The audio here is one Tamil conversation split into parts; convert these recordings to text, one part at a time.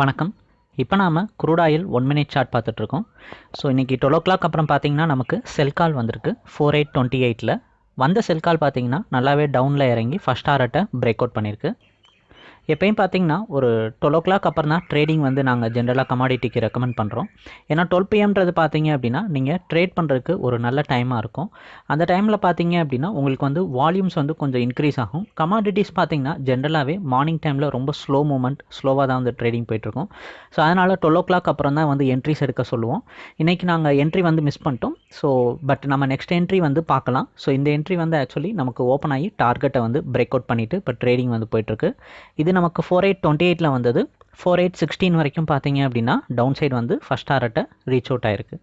வணக்கம். இப்போ நாம் crude oil oil one minute chart பார்த்துட்ருக்கோம். ஸோ இன்றைக்கி டுவெல் ஓ கிளாக் அப்புறம் பார்த்தீங்கன்னா நமக்கு செல் கால் வந்திருக்கு. ஃபோர் எயிட் டுவெண்ட்டி எயிட்டில் வந்த செல் கால் பார்த்தீங்கன்னா நல்லாவே டவுனில் இறங்கி ஃபஸ்ட் ஆர்ட்டை பிரேக் அவுட் பண்ணியிருக்கு எப்பயும் பார்த்தீங்கன்னா ஒரு டுவெல் ஓ கிளாக் அப்புறம் தான் ட்ரேடிங் வந்து நாங்கள் ஜென்ரலாக கமாடிட்டிக்கு ரெக்கமெண்ட் பண்ணுறோம் ஏன்னா டுவெல் பிஎம்ன்றது பார்த்தீங்க அப்படின்னா நீங்கள் ட்ரேட் பண்ணுறதுக்கு ஒரு நல்ல டைமாக இருக்கும். அந்த டைமில் பார்த்தீங்க அப்படின்னா உங்களுக்கு வந்து வால்யூம்ஸ் வந்து கொஞ்சம் இன்க்ரீஸ் ஆகும். கமாடிட்டிஸ் பார்த்தீங்கன்னா ஜென்ரலாகவே மார்னிங் டைமில் ரொம்ப ஸ்லோ மூமெண்ட் ஸ்லோவாக தான் வந்து ட்ரேடிங் போயிட்டுருக்கும். ஸோ அதனால் டுவெல் ஓ கிளாக் அப்புறம் தான் வந்து என்ட்ரிஸ் எடுக்க சொல்லுவோம். இன்றைக்கி நாங்கள் என்ட்ரி வந்து மிஸ் பண்ணிட்டோம். ஸோ பட் நம்ம நெக்ஸ்ட் என்ட்ரி வந்து பார்க்கலாம். ஸோ இந்த என்ட்ரி வந்து ஆக்சுவலி நமக்கு ஓப்பன் ஆகி டார்கெட்டை வந்து பிரேக் அவுட் பண்ணிவிட்டு இப்போ ட்ரேடிங் வந்து போயிட்டுருக்கு. இது நமக்கு ஃபோர் எயிட் டுவெண்ட்டி எயிட்டில் வந்தது. ஃபோர் எயிட் சிக்ஸ்டீன் வரைக்கும் பார்த்தீங்க அப்படின்னா டவுன் சைடு வந்து ஃபஸ்ட் டாரட்டை ரீச் அவுட் ஆயிருக்கு.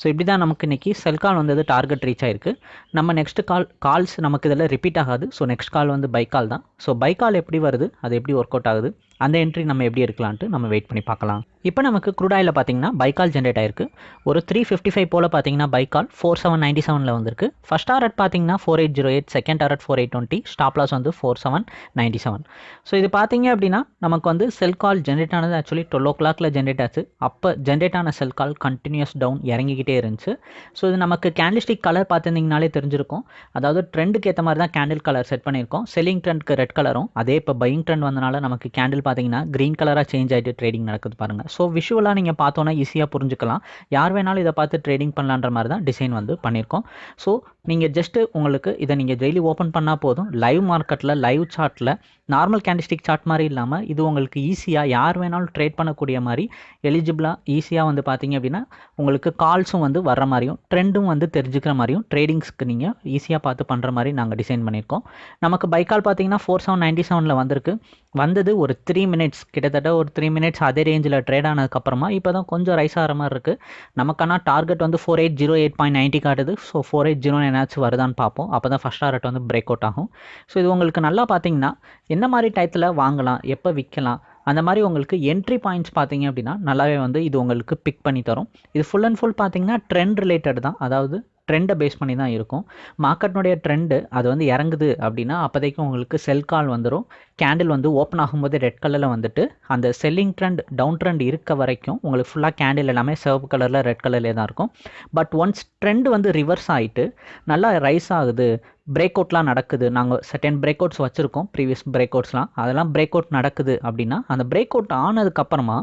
ஸோ இப்படி தான் நமக்கு இன்றைக்கி செல் கால் வந்தது டார்கெட் ரீச் ஆயிருக்கு. நம்ம நெக்ஸ்ட் கால் கால்ஸ் நமக்கு இதில் ரிப்பீட் ஆகாது. ஸோ நெக்ஸ்ட் கால் வந்து பை கால் தான். ஸோ பை கால் எப்படி வருது? அது எப்படி ஒர்க் அவுட் ஆகுது? அந்த என்ட்ரி நம்ம எப்படி இருக்கலான்ட்டு நம்ம வெயிட் பண்ணி பார்க்கலாம். இப்போ நமக்கு குரூடாயில் பார்த்தீங்கன்னா பைக்கால் ஜென்ரேட் ஆயிருக்கு. ஒரு த்ரீ ஃபிஃப்டி ஃபைவ் போல் பார்த்தீங்கன்னா பைக்கால் ஃபோர் செவன் நைன்டி செவனில் வந்திருக்கு. ஃபஸ்ட் டாரட் பார்த்தீங்கன்னா four eight zero eight second target four eight twenty stop loss வந்து four seven ninety seven so இது பார்த்தீங்க அப்படின்னா நமக்கு வந்து செல் கால் ஜென்ரேட் ஆனது ஆக்சுவலி டுவெல் ஓ கிளாக்ல ஜென்ரேட் ஆச்சு. அப்போ ஜென்ரேட் ஆன செல் கால் கண்டினியூஸ் டவுன் இறங்கிக்கிட்டே இருந்துச்சு. ஸோ இது நமக்கு கேண்டில்ஸ்டிக் கலர் பார்த்துருந்தீங்கனாலே தெரிஞ்சிருக்கும். அதாவது ட்ரெண்டுக்கு ஏற்ற மாதிரி தான் கேண்டில் கலர் செட் பண்ணியிருக்கோம். செல்லிங் ட்ரெண்ட்க்கு ரெட் கலரும் அதே இப்போ பையிங் ட்ரெண்ட் வந்தனால நமக்கு கேண்டில் பார்த்தீங்கன்னா க்ரீன் கலராக சேஞ்ச் ஆகிட்டு ட்ரேடிங் நடக்குது பாருங்கள் ஸோ விஷுவலாக நீங்கள் பார்த்தோன்னா ஈஸியாக புரிஞ்சுக்கலாம். யார் வேணாலும் இதை பார்த்து ட்ரேடிங் பண்ணலான்ற மாதிரி தான் டிசைன் வந்து பண்ணியிருக்கோம். ஸோ நீங்கள் ஜஸ்ட்டு உங்களுக்கு இதை நீங்கள் டெய்லி ஓப்பன் பண்ணால் போதும். லைவ் மார்க்கெட்டில் லைவ் சார்ட்டில் நார்மல் கேண்டிஸ்டிக் சார்ட் மாதிரி இல்லாமல் இது உங்களுக்கு ஈஸியாக யார் யார் வேணாலும் ட்ரேட் பண்ணக்கூடிய மாதிரி எலிஜிபிளாக ஈஸியாக வந்து பார்த்தீங்க அப்படின்னா உங்களுக்கு கால்ஸும் வந்து வர்ற மாதிரியும் ட்ரெண்டும் வந்து தெரிஞ்சுக்கிற மாதிரியும் ட்ரேடிங்ஸ்க்கு நீங்கள் ஈஸியாக பார்த்து பண்ணுற மாதிரி நாங்கள் டிசைன் பண்ணியிருக்கோம். நமக்கு பைக்கால் பார்த்தீங்கன்னா ஃபோர் செவன் நைன்ட்டி செவனில் வந்திருக்கு. வந்தது ஒரு த்ரீ மினிட்ஸ் கிட்டத்தட்ட ஒரு த்ரீ மினிட்ஸ் அதே ரேஞ்சில் ட்ரேட் ஆனதுக்கப்புறமா இப்போ தான் கொஞ்சம் ரைஸ் ஆகிற மாதிரி இருக்குது நமக்கான டார்கெட் வந்து four eight zero eight point ninety காட்டுது. ஸோ ஃபோர் எயிட் ஜீரோ என்னாச்சும் வருதான்னு பார்ப்போம். அப்போ தான் ஃபஸ்ட் டார்கெட் வந்து பிரேக் அவுட் ஆகும். ஸோ இது உங்களுக்கு நல்லா பார்த்தீங்கன்னா என்ன மாதிரி டயத்தில் வாங்கலாம் எப்போ விற்கலாம் அந்த மாதிரி உங்களுக்கு என்ட்ரி பாயிண்ட்ஸ் பார்த்தீங்க அப்படின்னா நல்லாவே வந்து இது உங்களுக்கு பிக் பண்ணி தரும். இது ஃபுல் அண்ட் ஃபுல் பார்த்தீங்கன்னா ட்ரெண்ட் ரிலேட்டட் தான். அதாவது ட்ரெண்டை பேஸ் பண்ணி தான் இருக்கும். மார்க்கெட்னுடைய ட்ரெண்டு அது வந்து இறங்குது அப்படின்னா அப்போதைக்கு உங்களுக்கு செல் கால் வந்துடும் கேண்டில் வந்து ஓப்பன் ஆகும்போது ரெட் கலரில் வந்துட்டு அந்த செல்லிங் ட்ரெண்ட் டவுன் ட்ரெண்ட் இருக்க வரைக்கும் உங்களுக்கு ஃபுல்லாக கேண்டில் எல்லாமே சிவப்பு கலரில் ரெட் கலர்லேயே தான் இருக்கும். பட் ஒன்ஸ் ட்ரெண்ட் வந்து ரிவர்ஸ் ஆகிட்டு நல்லா ரைஸ் ஆகுது பிரேக் அவுட்லாம் நடக்குது. நாங்கள் செட்டன் பிரேக் அவுட்ஸ் வச்சுருக்கோம் ப்ரீவியஸ் பிரேக் அவுட்ஸ்லாம் அதெல்லாம் பிரேக் அவுட் நடக்குது அப்படின்னா அந்த பிரேக் அவுட் ஆனதுக்கப்புறமா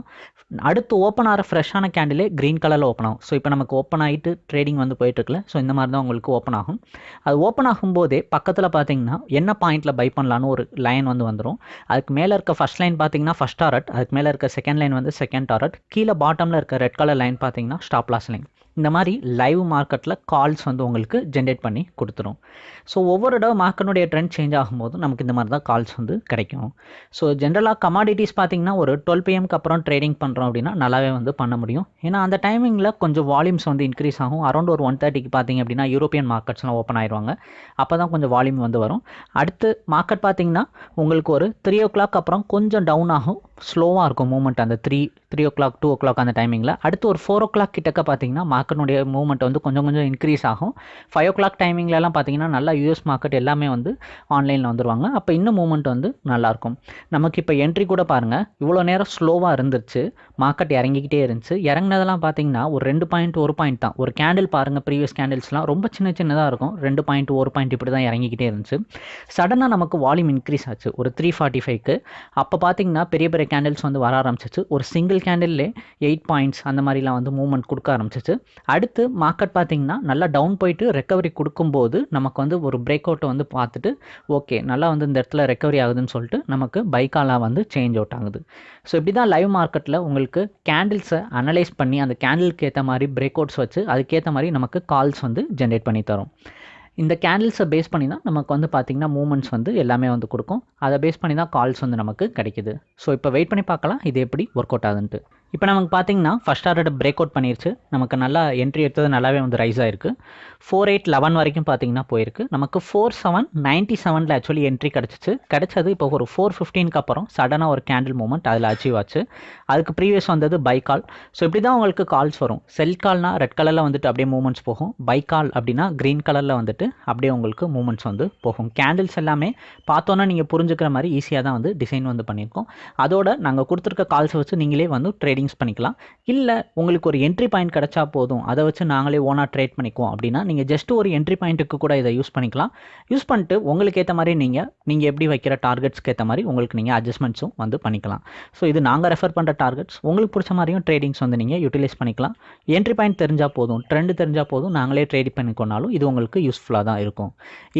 அடுத்து ஓப்பன் ஆகிற ஃப்ரெஷ்ஷான கேண்டிலே க்ரீன் கலரில் ஓப்பன் ஆகும். ஸோ இப்போ நமக்கு ஓப்பன் ஆகிட்டு ட்ரேடிங் வந்து போயிட்டுருக்குல ஸோ இந்த மாதிரி தான் உங்களுக்கு ஓப்பன் ஆகும். அது ஓப்பன் ஆகும்போதே பக்கத்தில் பார்த்தீங்கன்னா என்ன பாயிண்ட்டில் பை பண்ணலான்னு ஒரு லைன் வந்து வந்துடும் அதுக்கு மேலே இருக்க ஃபஸ்ட் லைன் பார்த்தீங்கன்னா ஃபஸ்ட் டாரட் அதுக்கு மேலே இருக்க செகண்ட் லைன் வந்து செகண்ட் டாரட் கீழே பாட்டமில் இருக்க ரெட் கலர் லைன் பார்த்தீங்கன்னா ஸ்டாப் லாஸ் லைன் இந்த மாதிரி லைவ் மார்க்கெட்டில் கால்ஸ் வந்து உங்களுக்கு ஜென்ரேட் பண்ணி கொடுத்துரும். ஸோ ஒவ்வொரு தடவை மார்க்கெட்டுடைய ட்ரெண்ட் சேஞ்ச் ஆகும்போது நமக்கு இந்த மாதிரி தான் கால்ஸ் வந்து கிடைக்கும். ஸோ ஜென்ரலாக கமாடிட்டிஸ் பார்த்தீங்கன்னா ஒரு டுவெல் பிஎம்க்கு அப்புறம் ட்ரேடிங் பண்ணுறோம் அப்படின்னா நல்லாவே வந்து பண்ண முடியும். ஏன்னா அந்த டைமிங்கில் கொஞ்சம் வால்யூம்ஸ் வந்து இன்க்ரீஸ் ஆகும். அரௌண்ட் ஒரு ஒன் தேர்ட்டிக்கு பார்த்தீங்க அப்படின்னா யூரோப்பியன் மார்க்கெட்ஸ்லாம் ஓப்பன் ஆயிடுவாங்க அப்போ தான் கொஞ்சம் வால்யூம் வந்து வரும். அடுத்து மார்க்கெட் பார்த்தீங்கன்னா உங்களுக்கு ஒரு த்ரீ ஓ கிளாக் அப்புறம் கொஞ்சம் டவுன் ஆகும். ஸ்லோவாக இருக்கும் மூமெண்ட் அந்த three three o'clock two o'clock அந்த டைமிங்கில் அடுத்து ஒரு ஃபோர் ஓ கிளாக் கிட்டக்க பார்த்தீங்கன்னா மார்க்கெட்டுடைய மூவ்மெண்ட் வந்து கொஞ்சம் கொஞ்சம் இன்க்ரீஸ் ஆகும். ஃபைவ் ஓ கிளாக் டைமிங்லலாம் பார்த்தீங்கன்னா நல்லா யூஎஸ் மார்க்கெட் எல்லாமே வந்து ஆன்லைனில் வந்துருவாங்க. அப்போ இன்னும் மூவ்மெண்ட் வந்து நல்லாயிருக்கும் நமக்கு இப்போ என்ட்ரி கூட பாருங்கள் இவ்வளோ நேரம் ஸ்லோவாக இருந்துச்சு மார்க்கெட் இறங்கிக்கிட்டே இருந்துச்சு. இறங்கினதெல்லாம் பார்த்தீங்கன்னா ஒரு ரெண்டு பாயிண்ட் ஒரு பாயிண்ட் தான். ஒரு கேண்டில் பாருங்கள் ப்ரீவியஸ் கேண்டில்ஸ்லாம் ரொம்ப சின்ன சின்னதாக இருக்கும். ரெண்டு பாயிண்ட் ஒரு பாயிண்ட் இப்படி தான் இறங்கிக்கிட்டே இருந்துச்சு. சடனாக நமக்கு வால்யூம் இன்க்ரீஸ் ஆச்சு. ஒரு த்ரீ ஃபார்ட்டி ஃபைவ்க்கு அப்போ பார்த்தீங்கன்னா பெரிய பெரிய கேண்டில்ஸ் வந்து வர ஆரம்பிச்சிச்சு. ஒரு சிங்கிள் கேண்டில்லே எயிட் பாயிண்ட்ஸ் அந்த மாதிரிலாம் வந்து மூவ்மெண்ட் கொடுக்க ஆரம்பிச்சிச்சு. அடுத்து மார்க்கெட் பார்த்தீங்கன்னா நல்லா டவுன் போயிட்டு ரெக்கவரி கொடுக்கும்போது நமக்கு வந்து ஒரு பிரேக் அவுட்டை வந்து பார்த்துட்டு ஓகே நல்லா வந்து இந்த இடத்துல ரெக்கவரி ஆகுதுன்னு சொல்லிட்டு நமக்கு பைக்காலாக வந்து சேஞ்ச் அவுட் ஆகுது. ஸோ இப்படி தான் லைவ் மார்க்கெட்டில் உங்களுக்கு கேண்டில்ஸை அனலைஸ் பண்ணி அந்த கேண்டிலுக்கு ஏற்ற மாதிரி பிரேக் அவுட்ஸ் வச்சு அதுக்கேற்ற மாதிரி நமக்கு கால்ஸ் வந்து ஜென்ரேட் பண்ணி தரும். இந்த கேண்டில்ஸை பேஸ் பண்ணி தான் நமக்கு வந்து பார்த்திங்கன்னா மூமெண்ட்ஸ் வந்து எல்லாமே வந்து கொடுக்கும். அதை பேஸ் பண்ணி தான் கால்ஸ் வந்து நமக்கு கிடைக்குது. ஸோ இப்போ வெயிட் பண்ணி பார்க்கலாம். இது எப்படி ஒர்க் அவுட் ஆகுதுன்ட்டு. இப்போ நமக்கு பார்த்தீங்கன்னா ஃபஸ்ட் ஆர்டர் பிரேக் அவுட் பண்ணிருச்சு. நமக்கு நல்லா என்ட்ரி எடுத்தது நல்லாவே வந்து ரைஸ் ஆயிருக்கு. ஃபோர் எயிட் லெவன் வரைக்கும் பார்த்தீங்கன்னா போயிருக்கு. நமக்கு ஃபோர் செவன் நைன்ட்டி செவனில் ஆக்சுவலி என்ட்ரி கிடச்சிச்சு. கிடச்சது இப்போ ஒரு ஃபோர் ஃபிஃப்டீனுக்கு அப்புறம் சடனாக ஒரு கேண்டில் மூமெண்ட் அதில் அச்சீவ் ஆச்சு. அதுக்கு ப்ரீவியஸ் வந்தது பை கால் ஸோ இப்படி தான் உங்களுக்கு கால்ஸ் வரும். செல் கால்னால் ரெட் கலரில் வந்துட்டு அப்படியே மூமெண்ட்ஸ் போகும். பை கால் அப்படின்னா க்ரீன் கலரில் வந்துட்டு அப்படியே உங்களுக்கு மூமெண்ட்ஸ் வந்து போகும். கேண்டில்ஸ் எல்லாமே பார்த்தோன்னா நீங்கள் புரிஞ்சுக்கிற மாதிரி ஈஸியாக தான் வந்து டிசைன் வந்து பண்ணியிருக்கோம். அதோட நாங்கள் கொடுத்துருக்க கால்ஸை வச்சு நீங்களே வந்து ட்ரேடிங்ஸ் பண்ணிக்கலாம். இல்லை உங்களுக்கு ஒரு என்ட்ரி பாயிண்ட் கிடச்சா போதும். அதை வச்சு நாங்களே ஓனாக ட்ரேட் பண்ணிக்குவோம் அப்படின்னா நீங்கள் ஜஸ்ட் ஒரு என்ட்ரி பாயிண்ட்டுக்கு கூட இதை யூஸ் பண்ணிக்கலாம். யூஸ் பண்ணிட்டு உங்களுக்கு ஏற்ற மாதிரி நீங்கள் நீங்கள் எப்படி வைக்கிற டார்கெட்ஸ்க்கு ஏற்ற மாதிரி உங்களுக்கு நீங்கள் அட்ஜஸ்ட்மெண்ட்ஸும் வந்து பண்ணிக்கலாம். ஸோ இது நாங்கள் ரெஃபர் பண்ணுற டார்கெட்ஸ் உங்களுக்கு பிடிச்ச மாதிரியும் ட்ரேடிங்ஸ் வந்து நீங்கள் யூட்டிலைஸ் பண்ணிக்கலாம். என்ட்ரி பாயிண்ட் தெரிஞ்சால் போதும் ட்ரெண்ட் தெரிஞ்சால் போதும் நாங்களே ட்ரேட் பண்ணிக்கொண்டாலும் இது உங்களுக்கு யூஸ்ஃபுல்லாக தான் இருக்கும்.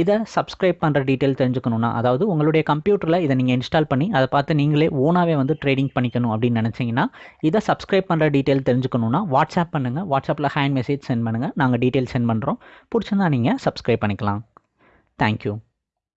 இதை சப்ஸ்கிரைப் பண்ணுற டீட்டெயில் தெரிஞ்சுக்கணுன்னா அதாவது உங்களுடைய கம்ப்யூட்டரில் இதை நீங்கள் இன்ஸ்டால் பண்ணி அதை பார்த்து நீங்களே ஓனாகவே வந்து ட்ரேடிங் பண்ணிக்கணும் அப்படின்னு நினச்சிங்கன்னா இதை சப்ஸ்கிரைப் பண்ணுற டீட்டெயில் தெரிஞ்சுக்கணுன்னா வாட்ஸ்அப் பண்ணுங்கள் வாட்ஸ்அப்பில் ஹேண்ட் மெசேஜ் சென்ட் பண்ணுங்கள் நாங்கள் டீட்டெயில் சென்ட் பண்ணுறோம் பிடிச்சிருந்தா நீங்கள் சப்ஸ்கிரைப் பண்ணிக்கலாம். தேங்க்யூ